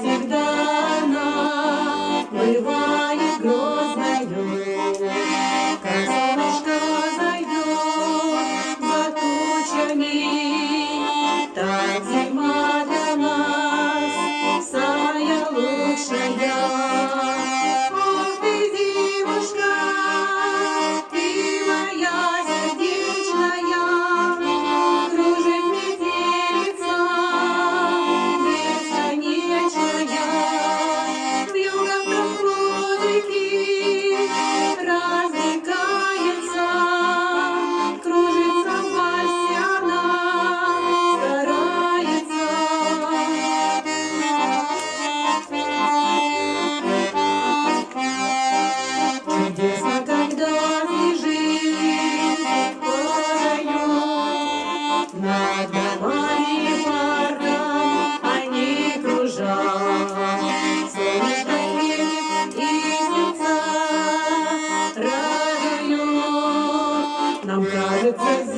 Thank you. United States.